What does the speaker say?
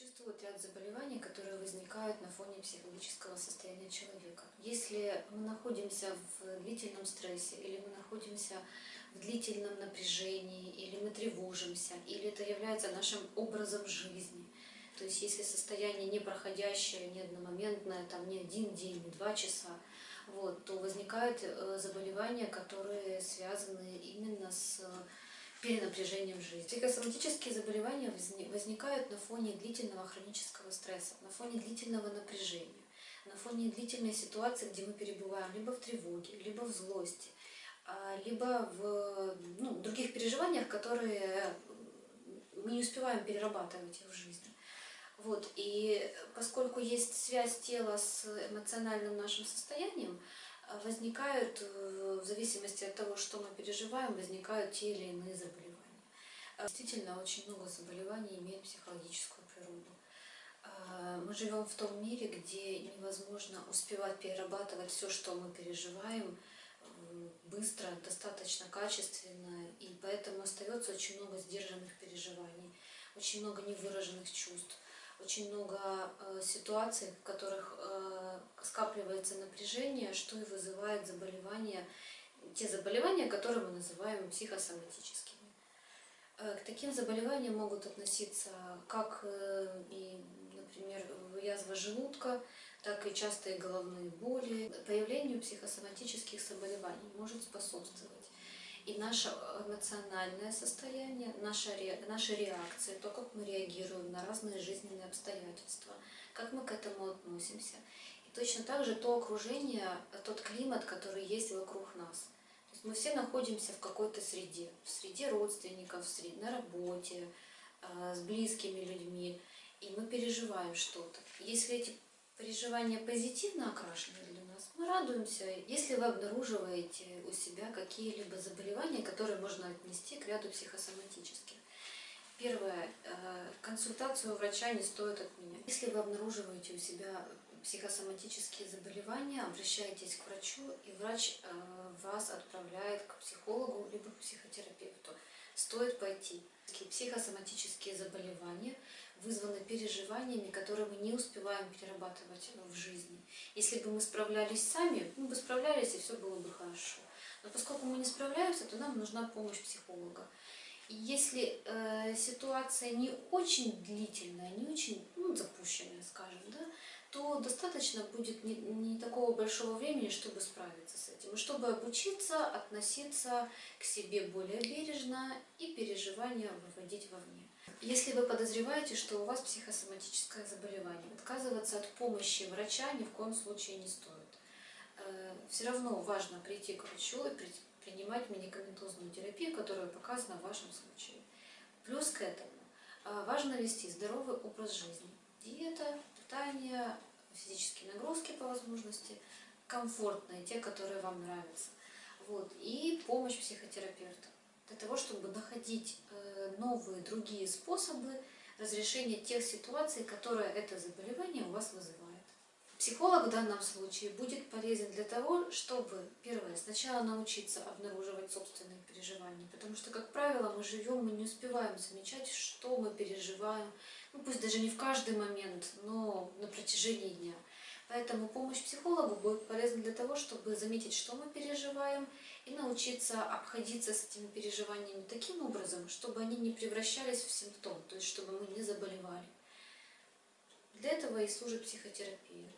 Существует ряд заболеваний, которые возникают на фоне психологического состояния человека. Если мы находимся в длительном стрессе, или мы находимся в длительном напряжении, или мы тревожимся, или это является нашим образом жизни, то есть если состояние не проходящее, не одномоментное, там не один день, не два часа, вот, то возникают э, заболевания, которые связаны именно с перенапряжением жизни. Психосоматические заболевания возникают на фоне длительного хронического стресса, на фоне длительного напряжения, на фоне длительной ситуации, где мы перебываем либо в тревоге, либо в злости, а, либо в ну, других переживаниях, которые мы не успеваем перерабатывать их в жизни. Вот. И поскольку есть связь тела с эмоциональным нашим состоянием, возникают, э, в зависимости от того, что мы переживаем, возникают те или иные заболевания. Э, действительно, очень много заболеваний имеют психологическую природу. Э, мы живем в том мире, где невозможно успевать перерабатывать все, что мы переживаем, быстро, достаточно качественно, и поэтому остается очень много сдержанных переживаний, очень много невыраженных чувств очень много э, ситуаций, в которых э, скапливается напряжение, что и вызывает заболевания, те заболевания, которые мы называем психосоматическими. Э, к таким заболеваниям могут относиться как, и, например, язва желудка, так и частые головные боли. Появлению психосоматических заболеваний может способствовать и наше эмоциональное состояние, наша, наши реакции, то, как мы реагируем на разные жизненные обстоятельства, как мы к этому относимся. И точно так же то окружение, тот климат, который есть вокруг нас. То есть мы все находимся в какой-то среде, в среде родственников, в среде, на работе, э, с близкими людьми, и мы переживаем что-то. Если эти переживания позитивно окрашены для нас, мы радуемся, если вы обнаруживаете у себя какие-либо заболевания, которые можно отнести к ряду психосоматических. Первое. Э, консультацию врача не стоит отменять. Если вы обнаруживаете у себя психосоматические заболевания, обращайтесь к врачу, и врач э, вас отправляет к психологу либо к психотерапевту. Стоит пойти. Психосоматические заболевания вызваны переживаниями, которые мы не успеваем перерабатывать в жизни. Если бы мы справлялись сами, мы бы справлялись, и все было бы хорошо. Но поскольку мы не справляемся, то нам нужна помощь психолога. И если э, ситуация не очень длительная, не очень ну, запущенная, скажем, да, то достаточно будет не, не такого большого времени, чтобы справиться с этим. И чтобы обучиться относиться к себе более бережно и переживания выводить вовне. Если вы подозреваете, что у вас психосоматическое заболевание, отказываться от помощи врача ни в коем случае не стоит. Э, Все равно важно прийти к врачу и принимать медикаментозную терапию, которая показана в вашем случае. Плюс к этому э, важно вести здоровый образ жизни. Диета, питание, физические нагрузки по возможности, комфортные, те, которые вам нравятся. Вот. И помощь психотерапевта для того, чтобы находить э, новые, другие способы разрешения тех ситуаций, которые это заболевание у вас вызывает. Психолог в данном случае будет полезен для того, чтобы, первое, сначала научиться обнаруживать собственные переживания, потому что, как правило, мы живем, мы не успеваем замечать, что мы переживаем, ну пусть даже не в каждый момент, но на протяжении дня. Поэтому помощь психологу будет полезна для того, чтобы заметить, что мы переживаем, и научиться обходиться с этими переживаниями таким образом, чтобы они не превращались в симптом, то есть чтобы мы не заболевали. Для этого и служит психотерапия.